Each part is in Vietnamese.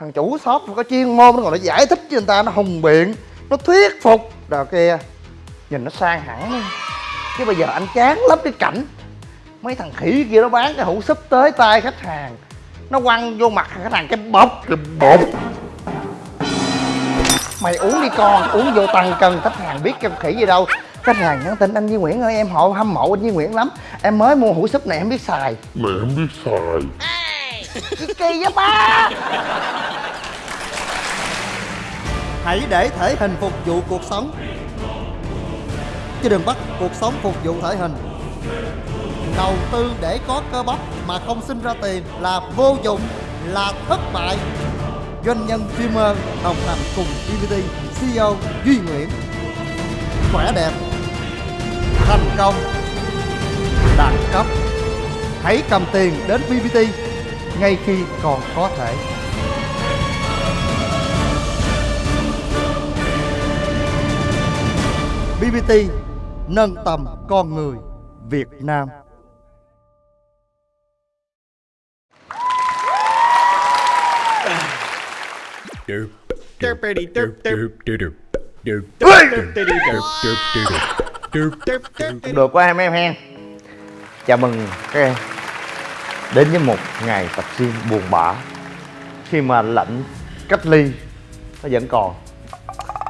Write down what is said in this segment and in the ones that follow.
thằng chủ shop nó có chuyên môn, nó còn nó giải thích cho người ta, nó hùng biện, nó thuyết phục. Rồi kia, nhìn nó sang hẳn luôn. Chứ bây giờ anh chán lắm cái cảnh. Mấy thằng khỉ kia nó bán cái hũ súp tới tay khách hàng. Nó quăng vô mặt khách hàng cái bọc cái bột mày uống đi con, uống vô tăng cân, khách hàng biết cái khỉ gì đâu. Khách hàng nhắn tin, anh Duy Nguyễn ơi, em hộ hâm mộ anh Duy Nguyễn lắm. Em mới mua hũ súp này, em biết xài. Mẹ em biết xài kỳ vậy ba? Hãy để thể hình phục vụ cuộc sống. Chứ đừng bắt cuộc sống phục vụ thể hình. Đầu tư để có cơ bắp mà không sinh ra tiền là vô dụng, là thất bại. Doanh nhân streamer đồng hành cùng BBT CEO Duy Nguyễn. Khỏe đẹp Thành công Đẳng cấp. Hãy cầm tiền đến BBT ngay khi còn có thể. BBT nâng tầm con người Việt Nam. Được quá em em hen. Chào mừng các em. Đến với một ngày tập gym buồn bã. Khi mà lệnh cách ly Nó vẫn còn.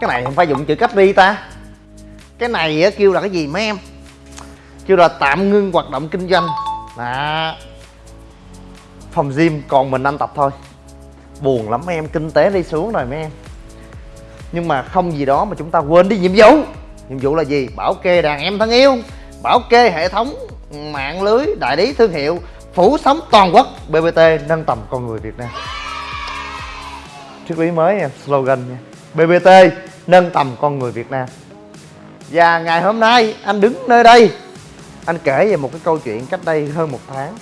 Cái này không phải dùng chữ cách ly ta. Cái này á, kêu là cái gì mấy em? Kêu là tạm ngưng hoạt động kinh doanh. Là Phòng gym còn mình anh tập thôi. Buồn lắm mấy em, kinh tế đi xuống rồi mấy em. Nhưng mà không gì đó mà chúng ta quên đi nhiệm vụ. Nhiệm vụ là gì? Bảo kê đàn em thân yêu Bảo kê hệ thống mạng lưới đại lý thương hiệu phủ sóng toàn quốc BBT nâng tầm con người Việt Nam. Triết lý mới nha, slogan nha. BBT nâng tầm con người Việt Nam. Và ngày hôm nay, anh đứng nơi đây. Anh kể về một cái câu chuyện cách đây hơn một tháng.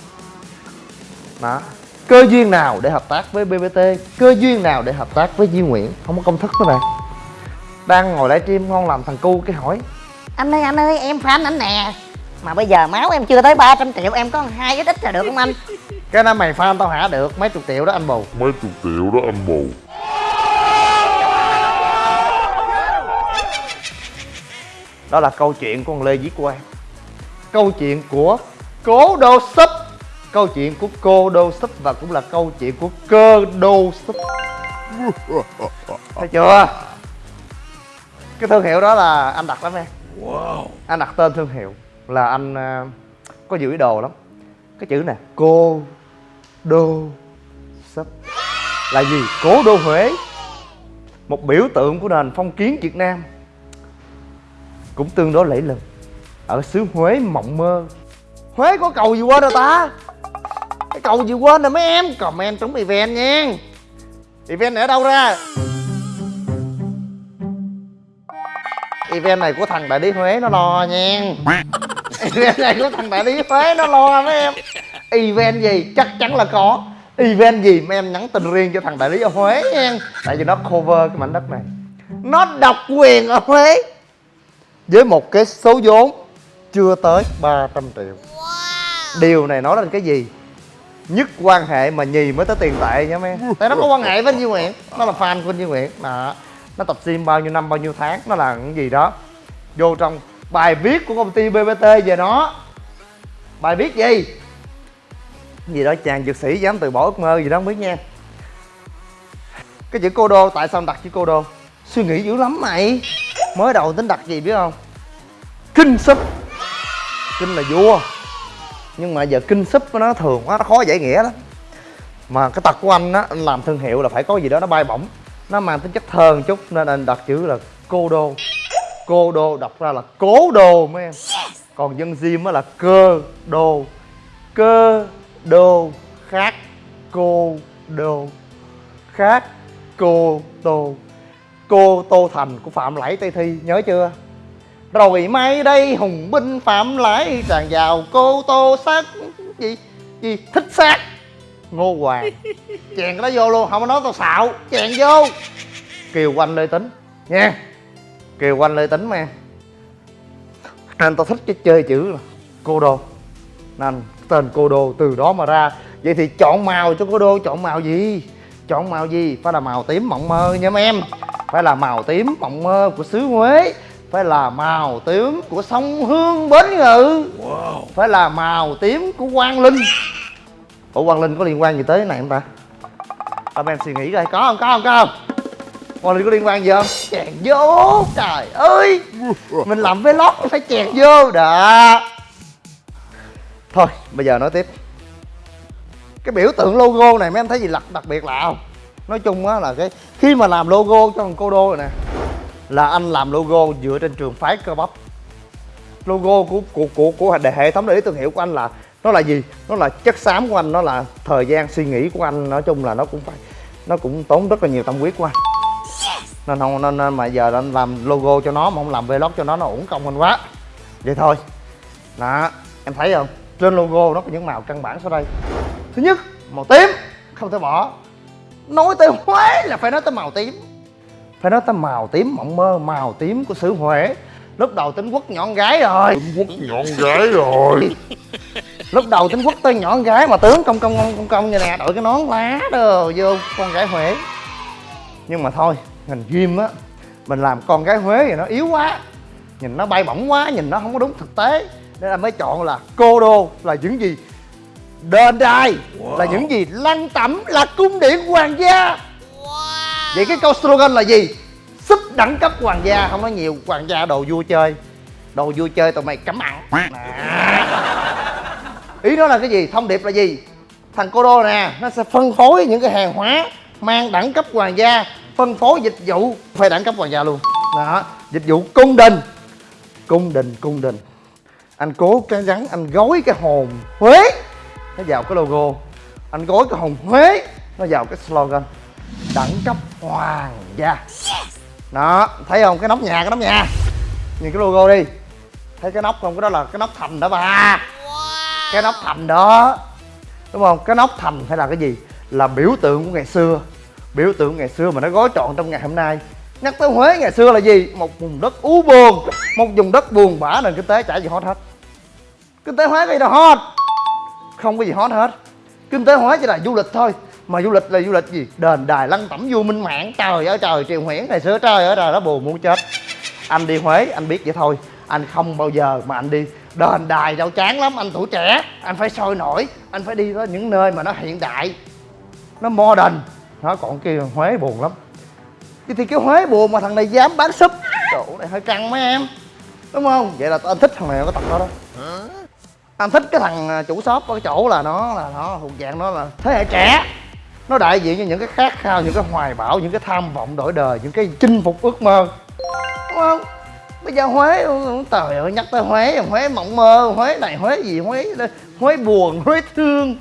Đó cơ duyên nào để hợp tác với BBT cơ duyên nào để hợp tác với Duy Nguyễn? Không có công thức nữa bạn đang ngồi livestream, ngon làm thằng cu cái hỏi. Anh ơi anh ơi, em fan anh nè mà bây giờ máu em chưa tới 300 triệu em có hai ít ít là được không anh? Cái đó mày fan tao hả? Được mấy chục triệu đó anh bù. Mấy chục triệu đó anh bù. Đó là câu chuyện của con Lê Viết Quang. Câu chuyện của cố đô súp. Câu chuyện của cô đô súp và cũng là câu chuyện của cơ đô súp. Thấy chưa? Cái thương hiệu đó là anh đặt lắm em. Wow. anh đặt tên thương hiệu là anh à, có nhiều ý đồ lắm. Cái chữ nè cô đô súp là gì? Cố đô huế. Một biểu tượng của nền phong kiến việt nam. Cũng tương đối lẫy lừng. Ở xứ huế mộng mơ. Huế có cầu gì quên rồi ta? Cái cầu gì quên rồi mấy em? Comment trúng event nha. Event này ở đâu ra? Event này của thằng đại lý huế nó lo nha event này của thằng đại lý huế nó lo mấy em. Event gì? Chắc chắn là có. Event gì mấy em nhắn tin riêng cho thằng đại lý ở huế nha. Tại vì nó cover cái mảnh đất này. Nó độc quyền ở huế. Với một cái số vốn chưa tới 300 triệu. Điều này nói lên cái gì? Nhất quan hệ mà nhì mới tới tiền tệ nha mấy em. Tại nó có quan hệ với anh Duy Nguyễn. Nó là fan của anh Duy Nguyễn. Đó. Nó tập gym bao nhiêu năm bao nhiêu tháng. Nó là cái gì đó. Vô trong bài viết của công ty BBT về nó. Bài viết gì? Gì đó, chàng dược sĩ dám từ bỏ ước mơ gì đó không biết nha. Cái chữ cô đô, tại sao đặt chữ cô đô? Suy nghĩ dữ lắm mày. Mới đầu tính đặt gì biết không? Kinh súp. Kinh là vua. Nhưng mà giờ kinh súp nó thường quá, nó khó giải nghĩa lắm. Mà cái tật của anh á, anh làm thương hiệu là phải có gì đó nó bay bổng. Nó mang tính chất thơ một chút, nên anh đặt chữ là cô đô cô đô đọc ra là cố đô mấy em. Còn dân diêm á là cơ đô. Cơ đô khác cô đô. Khác cô tô. Cô tô thành của phạm lãi tây thi nhớ chưa? Rồi mai đây hùng binh phạm lãi tràn vào cô tô sát gì gì thích sát ngô hoàng. Chèn cái đó vô luôn không có nói tao xạo. Chèn vô. Kiều quanh lê tính. Nha kiều quanh lê tính mà nên tao thích cái chơi chữ cô đô. Nên tên cô đô từ đó mà ra. Vậy thì chọn màu cho cô đô chọn màu gì? Chọn màu gì? Phải là màu tím mộng mơ nha mấy em. Phải là màu tím mộng mơ của xứ huế. Phải là màu tím của sông hương bến ngự. Phải là màu tím của quang linh. Ủa quang linh có liên quan gì tới cái này không ta? Mấy em suy nghĩ coi có không có không có không quang linh có liên quan gì không? Chèn vô trời ơi. Mình làm vlog phải chèn vô đó. Thôi bây giờ nói tiếp. Cái biểu tượng logo này mấy em thấy gì đặc đặc biệt lạ không? Nói chung á là cái khi mà làm logo cho thằng cô đô này nè là anh làm logo dựa trên trường phái cơ bắp. Logo của của của của hệ thống đại lý thương hiệu của anh là nó là gì? Nó là chất xám của anh nó là thời gian suy nghĩ của anh. Nói chung là nó cũng phải nó cũng tốn rất là nhiều tâm huyết của anh nên không nên, nên mà giờ anh làm logo cho nó mà không làm vlog cho nó nó uổng công anh quá. Vậy thôi. Đó em thấy không? Trên logo nó có những màu căn bản sau đây. Thứ nhất màu tím. Không thể bỏ. Nói tới huế là phải nói tới màu tím. Phải nói tới màu tím mộng mơ màu tím của xứ huế. Lúc đầu tính quốc nhọn gái rồi. Trung Quốc nhọn gái rồi. Lúc đầu tính quốc tới nhọn gái mà tướng công công công công công như nè đội cái nón lá đồ vô con gái huế. Nhưng mà thôi ngành gym á mình làm con gái huế thì nó yếu quá nhìn nó bay bổng quá nhìn nó không có đúng thực tế. Nên anh mới chọn là cô đô là những gì đền đài là những gì lăng tẩm là cung điện hoàng gia. Vậy cái câu slogan là gì? Súp đẳng cấp hoàng gia không nói nhiều hoàng gia đồ vui chơi. Đồ vui chơi tụi mày cấm ăn Nè. ý nó là cái gì? Thông điệp là gì? Thằng cô đô nè nó sẽ phân phối những cái hàng hóa mang đẳng cấp hoàng gia phân phối dịch vụ. Phải đẳng cấp hoàng gia luôn. Đó, dịch vụ cung đình. Cung đình cung đình. Anh cố cái rắn, anh gói cái hồn huế. Nó vào cái logo. Anh gói cái hồn huế. Nó vào cái slogan. Đẳng cấp hoàng gia. Đó, thấy không? Cái nóc nhà, cái nóc nhà. Nhìn cái logo đi. Thấy cái nóc không? Cái đó là cái nóc thành đó bà cái nóc thành đó. Đúng không? Cái nóc thành hay là cái gì? Là biểu tượng của ngày xưa biểu tượng ngày xưa mà nó gói trọn trong ngày hôm nay. Nhắc tới huế ngày xưa là gì? Một vùng đất u buồn, một vùng đất buồn bã nền kinh tế chả gì hot hết. Kinh tế huế cái gì đâu hot? Không có gì hot hết. Kinh tế huế chỉ là du lịch thôi, mà du lịch là du lịch gì? Đền đài lăng tẩm vua minh mạng trời ơi, trời, triều nguyễn ngày xưa trời ơi, trời, nó buồn muốn chết. Anh đi huế, anh biết vậy thôi. Anh không bao giờ mà anh đi đền đài đâu chán lắm, anh tuổi trẻ, anh phải sôi nổi, anh phải đi tới những nơi mà nó hiện đại, nó modern nó còn kia huế buồn lắm. Chứ thì cái huế buồn mà thằng này dám bán súp chỗ này hơi căng mấy em. Đúng không? Vậy là anh thích thằng này có tập đó đó. Anh thích cái thằng à, chủ shop ở cái chỗ là nó là nó, thuộc dạng nó là thế hệ trẻ. Nó đại diện cho những cái khát khao, những cái hoài bão, những cái tham vọng đổi đời, những cái chinh phục ước mơ. Đúng không? Bây giờ huế trời ơi nhắc tới huế. Huế mộng mơ, huế này, huế gì, huế huế buồn, huế thương.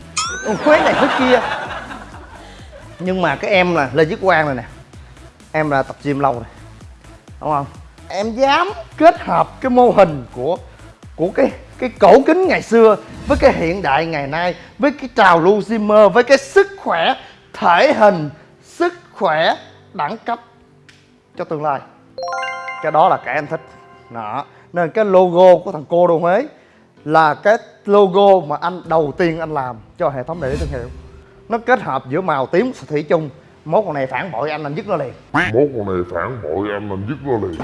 Huế này, huế kia nhưng mà cái em là lê viết quang này nè. Em là tập gym lâu rồi. Đúng không? Em dám kết hợp cái mô hình của của cái cái cổ kính ngày xưa với cái hiện đại ngày nay, với cái trào lưu Zimmer, với cái sức khỏe thể hình, sức khỏe đẳng cấp cho tương lai. Cái đó là cái em thích. Đó. Nên cái logo của thằng cô đô Huế là cái logo mà anh, đầu tiên anh làm cho hệ thống đại lý thương hiệu nó kết hợp giữa màu tím thủy chung. Mốt con này phản bội anh anh dứt nó liền. Mốt con này phản bội anh anh dứt nó liền.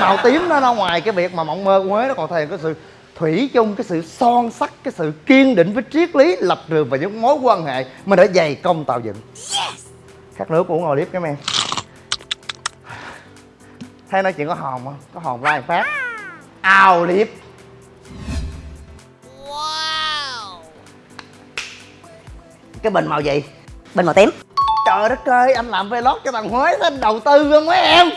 Màu tím nó ra ngoài cái việc mà mộng mơ của Huế nó còn thể hiện cái sự thủy chung cái sự son sắc cái sự kiên định với triết lý lập trường và những mối quan hệ mà đã dày công tạo dựng. Khát nước uống ngồi liếp cái em thấy nói chuyện có hồn không? Có hồn like phát. Ao liếp cái bình màu gì? Bên màu tím. Trời đất ơi anh làm vlog cho thằng Huế anh đầu tư không mấy em.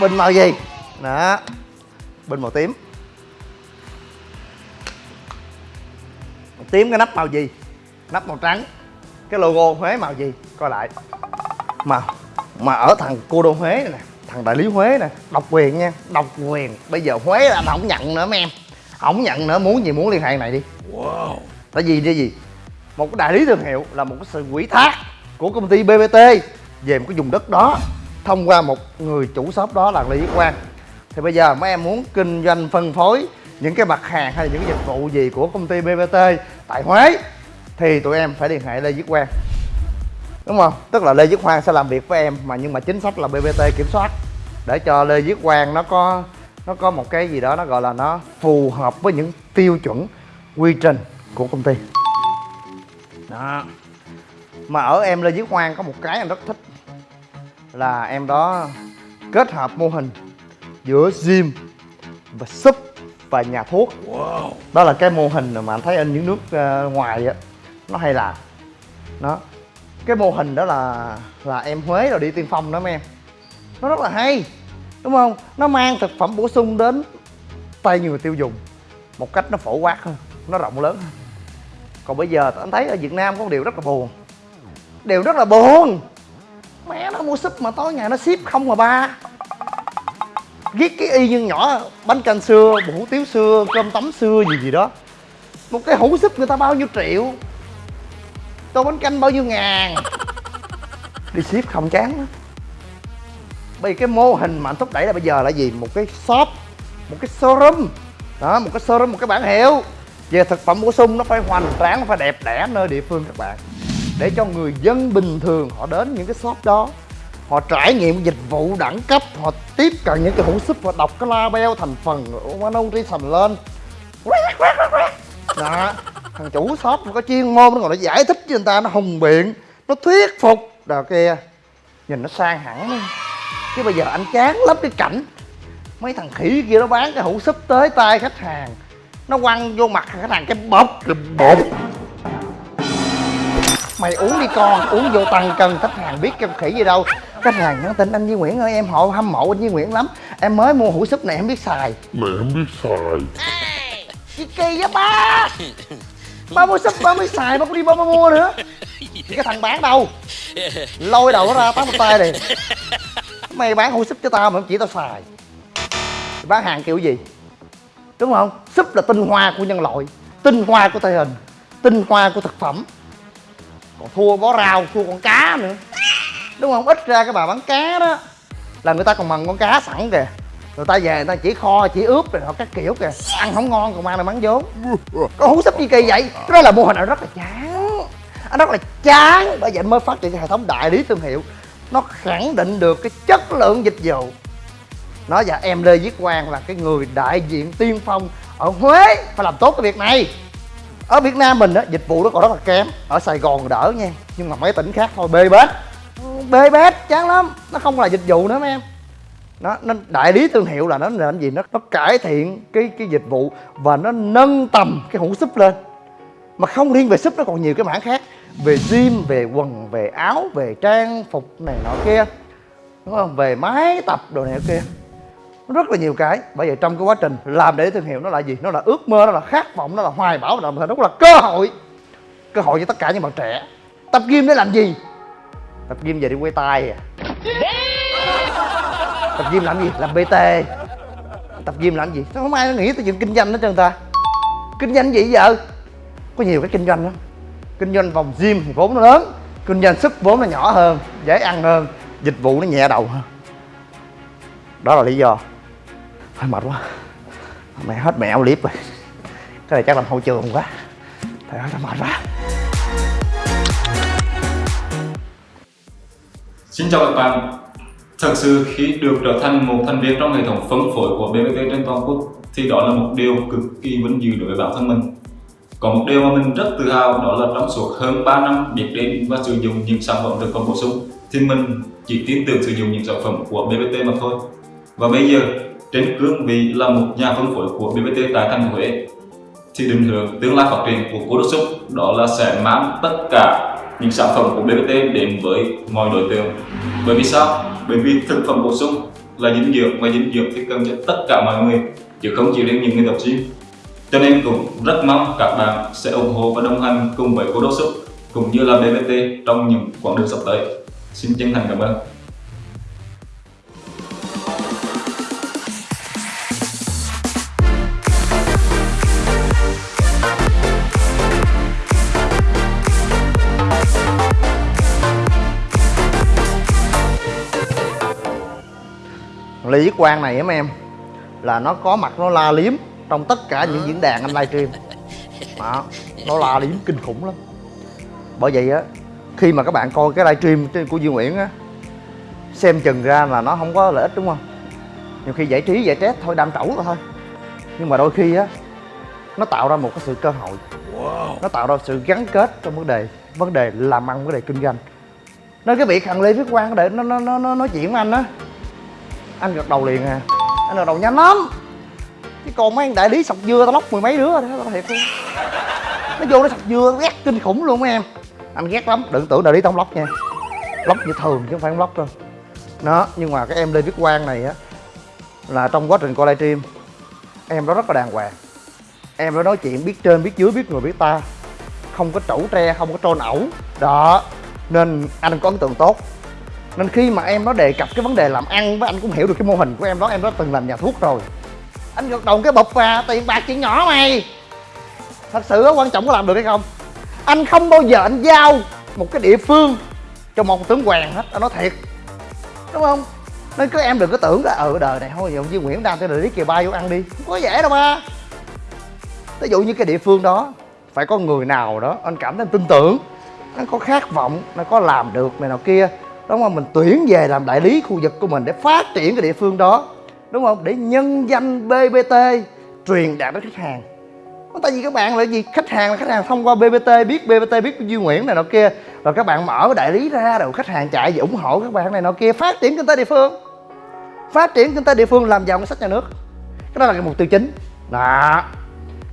Bình màu gì? Đó bình màu tím. Màu tím cái nắp màu gì? Nắp màu trắng. Cái logo Huế màu gì? Coi lại. Mà mà ở thằng cô đô Huế này nè thằng đại lý Huế nè độc quyền nha độc quyền. Bây giờ Huế là anh không nhận nữa mấy em. Không nhận nữa muốn gì muốn liên hệ này đi. Wow. Tại vì cái gì một cái đại lý thương hiệu là một cái sự quỹ thác của công ty BBT về một cái vùng đất đó, thông qua một người chủ shop đó là Lý Viết Quang. Thì bây giờ mấy em muốn kinh doanh, phân phối những cái mặt hàng hay những cái dịch vụ gì của công ty BBT tại Huế, thì tụi em phải liên hệ Lê Viết Quang. Đúng không? Tức là Lê Viết Quang sẽ làm việc với em, mà nhưng mà chính sách là BBT kiểm soát, để cho Lê Viết Quang nó có nó có một cái gì đó nó gọi là nó phù hợp với những tiêu chuẩn, quy trình của công ty đó. Mà ở em Lê Viết Quang có một cái em rất thích. Là em đó kết hợp mô hình giữa gym và súp và nhà thuốc. Đó là cái mô hình mà anh thấy ở những nước ờ, ngoài á. Nó hay làm. Đó cái mô hình đó là là em Huế rồi đi tiên phong đó mấy em. Nó rất là hay đúng không? Nó mang thực phẩm bổ sung đến tay người tiêu dùng một cách nó phổ quát hơn nó rộng lớn hơn còn bây giờ anh thấy ở Việt Nam có một điều rất là buồn. Điều rất là buồn. Mẹ nó mua súp mà tối ngày nó ship không mà ba. Viết cái y nhân nhỏ, bánh canh xưa hủ tiếu xưa, cơm tấm xưa, gì gì đó. Một cái hũ súp người ta bao nhiêu triệu? Tô bánh canh bao nhiêu ngàn? Đi ship không chán lắm. Bởi vì cái mô hình mà anh thúc đẩy là bây giờ là gì? Một cái shop, một cái showroom. Đó, một cái showroom, một cái bản hiệu về thực phẩm bổ sung, nó phải hoành tráng, nó phải đẹp đẽ nơi địa phương các bạn. Để cho người dân bình thường, họ đến những cái shop đó, họ trải nghiệm dịch vụ đẳng cấp, họ tiếp cận những cái hũ súp, họ đọc cái label thành phần của nutrition lên. Đó, thằng chủ shop nó có chuyên môn nó còn nó giải thích cho người ta, nó hùng biện, nó thuyết phục. Đào kia, nhìn nó sang hẳn đi chứ bây giờ anh chán lắm cái cảnh, mấy thằng khỉ kia nó bán cái hũ súp tới tay khách hàng nó quăng vô mặt khách hàng cái bọc cái bột mày uống đi con uống vô tăng cân khách hàng biết cái khỉ gì đâu. Khách hàng nhắn tin anh Duy Nguyễn ơi em họ hâm mộ anh Duy Nguyễn lắm. Em mới mua hũ súp này em biết xài. Mẹ không biết xài. Gì kỳ vậy ba. Ba mua súp ba mới xài ba có đi ba, ba mua nữa. Cái thằng bán đâu? Lôi đầu nó ra tát một tay này mày bán hũ súp cho tao mà chỉ tao xài. Bán hàng kiểu gì đúng không? Súp là tinh hoa của nhân loại, tinh hoa của thể hình, tinh hoa của thực phẩm. Còn thua bó rau, thua con cá nữa. Đúng không? Ít ra cái bà bán cá đó, là người ta còn mần con cá sẵn kìa. Người ta về người ta chỉ kho, chỉ ướp rồi họ các kiểu kìa. Ăn không ngon, còn mang này bán vốn. Có hú súp gì kỳ vậy? Cái đó là mô hình nào rất là chán. Anh rất là chán, bởi vậy mới phát triển cái hệ thống đại lý thương hiệu. Nó khẳng định được cái chất lượng dịch vụ nó và dạ, em lê viết quang là cái người đại diện tiên phong ở huế phải làm tốt cái việc này. Ở việt nam mình á, dịch vụ nó còn rất là kém. Ở sài gòn đỡ nha, nhưng mà mấy tỉnh khác thôi, bê bết. Bê bết, chán lắm. Nó không là dịch vụ nữa mấy em. Nó nó, đại lý thương hiệu là nó làm gì? Nó nó cải thiện cái cái dịch vụ và nó nâng tầm cái hũ súp lên. Mà không riêng về súp, nó còn nhiều cái mảng khác. Về gym, về quần, về áo, về trang phục này nọ kia. Đúng không? Về máy tập đồ này kia nó rất là nhiều cái. Bởi vậy trong cái quá trình làm để thương hiệu nó là gì? Nó là ước mơ, nó là khát vọng, nó là hoài bão, nó là nó cũng là cơ hội. Cơ hội cho tất cả những bạn trẻ. Tập gym để làm gì? Tập gym về đi quay tay à? Tập gym làm gì? Làm bt tập gym làm gì? Sao không ai nghĩ tới chuyện kinh doanh hết trơn ta? Kinh doanh gì giờ có nhiều cái kinh doanh lắm. Kinh doanh vòng gym thì vốn nó lớn. Kinh doanh sức vốn nó nhỏ hơn, dễ ăn hơn. Dịch vụ nó nhẹ đầu hơn. Đó là lý do hơi mệt quá mẹ hết mẹ clip rồi cái này chắc làm hậu trường quá thầy ơi mệt quá Xin chào các bạn. Thật sự khi được trở thành một thành viên trong hệ thống phân phối của BBT trên toàn quốc, thì đó là một điều cực kỳ vinh dự đối với bản thân mình. Có một điều mà mình rất tự hào, đó là trong suốt hơn 3 năm biết đến và sử dụng những sản phẩm thực phẩm bổ sung, thì mình chỉ tin tưởng sử dụng những sản phẩm của BBT mà thôi. Và bây giờ trên cương vị là một nhà phân phối của BBT tại thành Huế thì định hướng tương lai phát triển của cô Đốc Xúc đó là sẽ mang tất cả những sản phẩm của BBT đến với mọi đối tượng. Bởi vì sao? Bởi vì thực phẩm bổ sung là dinh dưỡng và dinh dưỡng thì cần cho tất cả mọi người, chứ không chỉ đến những người tập gym. Cho nên cũng rất mong các bạn sẽ ủng hộ và đồng hành cùng với cô Đốc Xúc cũng như là BBT trong những quãng đường sắp tới. Xin chân thành cảm ơn. Lý Quang này em em là nó có mặt nó la liếm trong tất cả những diễn đàn anh livestream. Đó nó la điểm kinh khủng lắm. Bởi vậy á khi mà các bạn coi cái livestream của Duy Nguyễn á xem chừng ra là nó không có lợi ích đúng không? Nhiều khi giải trí giải stress thôi đam trẩu thôi. Nhưng mà đôi khi á nó tạo ra một cái sự cơ hội. Nó tạo ra sự gắn kết trong vấn đề vấn đề làm ăn vấn đề kinh doanh. Nên cái việc thằng lê viết quang để nó nó nó nó nói chuyện với anh á anh gật đầu liền à. Anh gật đầu nhanh lắm. Chứ còn mấy anh đại lý sọc dưa tao lóc mười mấy đứa rồi đó, tao thiệt luôn. Nó vô nó sọc dưa ghét kinh khủng luôn mấy em. Anh ghét lắm, đừng tưởng đại lý tao không lóc nha. Lóc như thường chứ không phải không lóc đâu. Đó nhưng mà cái em lê viết quang này á, là trong quá trình coi livestream, em đó rất là đàng hoàng. Em đó nói chuyện biết trên, biết dưới, biết người, biết ta. Không có trẩu tre, không có trôn ẩu. Đó, nên anh có ấn tượng tốt nên khi mà em nó đề cập cái vấn đề làm ăn với anh cũng hiểu được cái mô hình của em đó em đó từng làm nhà thuốc rồi. Anh gật đầu cái bụp và tiền bạc chuyện nhỏ mày. Thật sự đó quan trọng có làm được hay không? Anh không bao giờ anh giao một cái địa phương cho một tướng quèn hết, anh nói thiệt. Đúng không? Nên các em đừng có tưởng là ở đời này thôi, giờ ông Nguyễn đang tới lý kìa bay vô ăn đi. Không có dễ đâu ba. Ví dụ như cái địa phương đó, phải có người nào đó anh cảm thấy anh tin tưởng, nó có khát vọng, nó có làm được này nào kia đúng không? Mình tuyển về làm đại lý khu vực của mình để phát triển cái địa phương đó. Đúng không? Để nhân danh bbt truyền đạt đến khách hàng. Tại vì các bạn là gì? Khách hàng là khách hàng thông qua bbt biết bbt biết duy nguyễn này nọ kia. Rồi các bạn mở cái đại lý ra rồi khách hàng chạy về ủng hộ các bạn này nọ kia. Phát triển kinh tế địa phương. Phát triển kinh tế địa phương làm giàu ngân sách nhà nước. Cái đó là cái mục tiêu chính. Đó.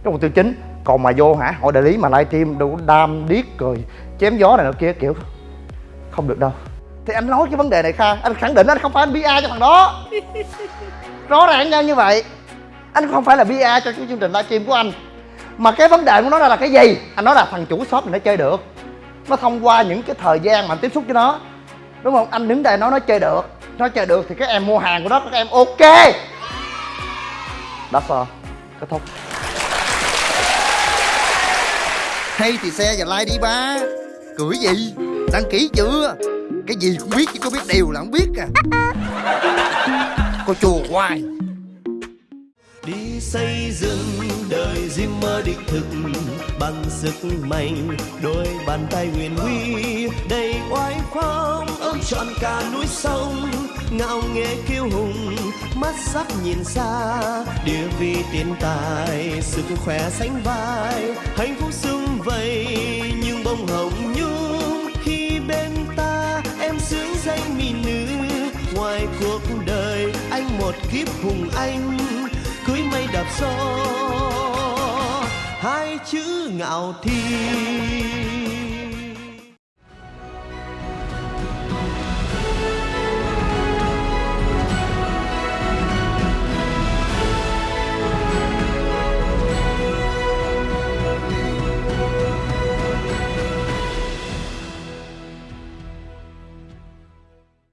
Cái mục tiêu chính. Còn mà vô hả? Hội đại lý mà livestream đủ đam điếc cười, chém gió này nọ kia, kiểu không được đâu thì anh nói cái vấn đề này kha anh khẳng định anh không phải anh bia cho thằng đó. Rõ ràng ra như vậy anh không phải là bia cho cái chương trình livestream của anh. Mà cái vấn đề của nó là cái gì? Anh nói là thằng chủ shop này nó chơi được. Nó thông qua những cái thời gian mà anh tiếp xúc với nó. Đúng không? Anh đứng đây nói nó chơi được. Nó chơi được thì các em mua hàng của nó các em ok. That's all kết thúc. Hay thì xe và like đi ba. Cười gì? Đăng ký chưa cái gì cũng biết chứ có biết điều là không biết à. Cô chùa hoài. Đi xây dựng đời riêng mơ đích thực bằng sức mạnh, đôi bàn tay nguyện huy, đầy oai phong, ôm trọn cả núi sông. Ngạo nghễ kiêu hùng, mắt sắc nhìn xa, địa vị tiền tài, sức khỏe sánh vai. Hạnh phúc sum vầy, nhưng bông hồng một kiếp hùng anh cưới mây đạp gió hai chữ ngạo thiên